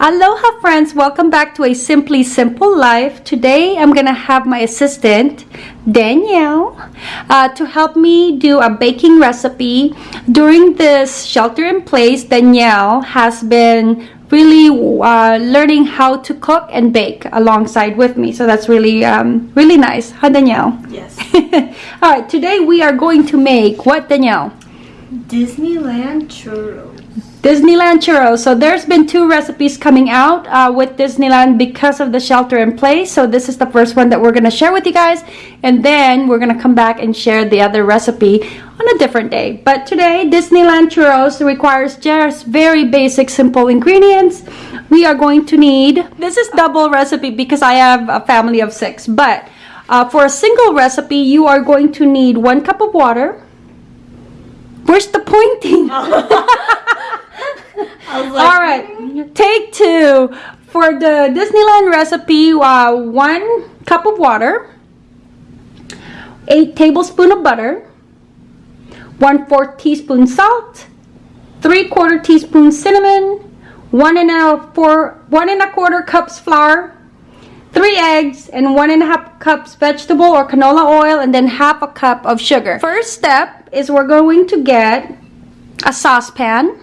Aloha friends, welcome back to a Simply Simple Life. Today I'm gonna have my assistant Danielle uh, to help me do a baking recipe. During this shelter in place, Danielle has been really uh, learning how to cook and bake alongside with me. So that's really, um, really nice. Huh, Danielle? Yes. All right, today we are going to make what, Danielle? Disneyland churros. Disneyland churros. So there's been two recipes coming out uh, with Disneyland because of the shelter in place. So this is the first one that we're going to share with you guys. And then we're going to come back and share the other recipe on a different day. But today, Disneyland churros requires just very basic, simple ingredients. We are going to need, this is double recipe because I have a family of six. But uh, for a single recipe, you are going to need one cup of water. Where's the pointing? Like, All right, take two. For the Disneyland recipe, uh, one cup of water, eight tablespoon of butter, one fourth teaspoon salt, three quarter teaspoon cinnamon, one and a four, one and a quarter cups flour, three eggs, and one and a half cups vegetable or canola oil, and then half a cup of sugar. First step is we're going to get a saucepan.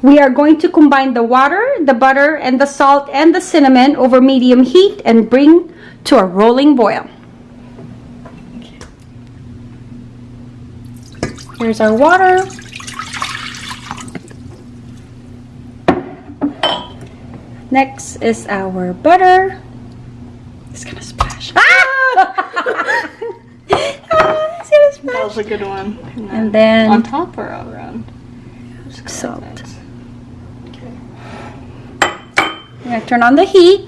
We are going to combine the water, the butter, and the salt and the cinnamon over medium heat and bring to a rolling boil. Here's our water. Next is our butter. It's gonna splash. Ah! Ah, it's gonna splash. that was a good one. And then on top or around? salt. We're gonna turn on the heat.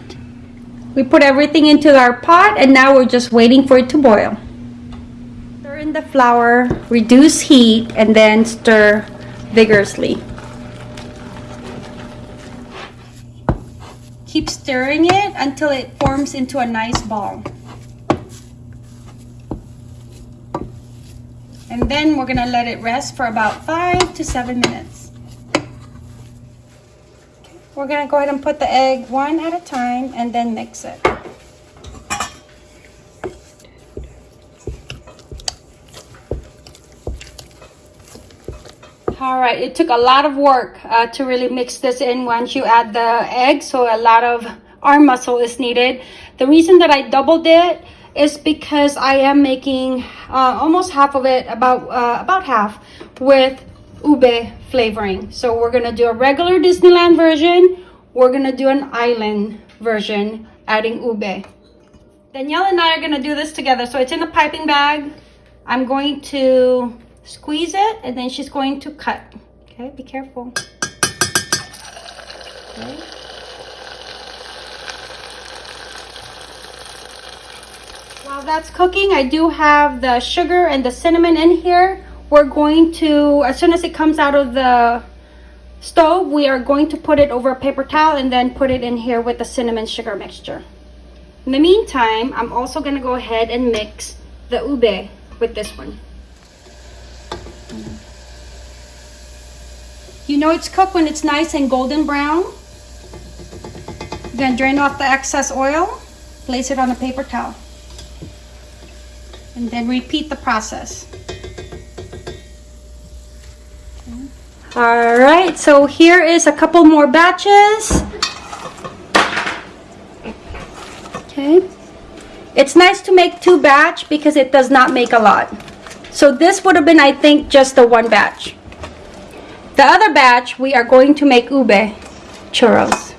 We put everything into our pot and now we're just waiting for it to boil. Stir in the flour, reduce heat, and then stir vigorously. Keep stirring it until it forms into a nice ball. And then we're gonna let it rest for about five to seven minutes. We're gonna go ahead and put the egg one at a time and then mix it. All right, it took a lot of work uh, to really mix this in once you add the egg, so a lot of arm muscle is needed. The reason that I doubled it is because I am making uh, almost half of it, about uh, about half, with ube flavoring. So we're gonna do a regular Disneyland version. We're gonna do an island version, adding ube. Danielle and I are gonna do this together. So it's in a piping bag. I'm going to squeeze it and then she's going to cut. Okay, be careful. Okay. While that's cooking, I do have the sugar and the cinnamon in here. We're going to, as soon as it comes out of the stove, we are going to put it over a paper towel and then put it in here with the cinnamon sugar mixture. In the meantime, I'm also going to go ahead and mix the ube with this one. You know it's cooked when it's nice and golden brown. To drain off the excess oil, place it on a paper towel and then repeat the process. All right, so here is a couple more batches. Okay. It's nice to make two batch because it does not make a lot. So this would have been, I think, just the one batch. The other batch, we are going to make ube churros.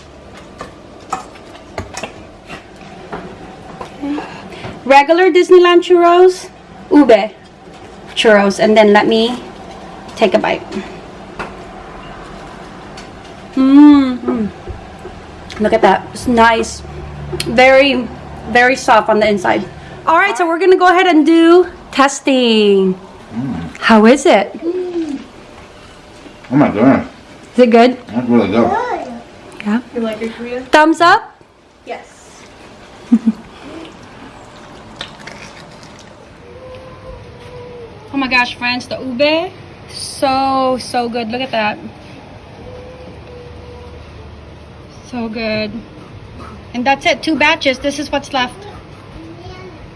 regular Disneyland churros, ube churros, and then let me take a bite. Mmm. Look at that. It's nice. Very, very soft on the inside. All right, so we're going to go ahead and do testing. Mm. How is it? Oh my goodness, Is it good? that's really good. Yeah. You like it, Korea? Thumbs up? Yes. Oh my gosh, friends, the ube, so, so good. Look at that. So good. And that's it, two batches. This is what's left.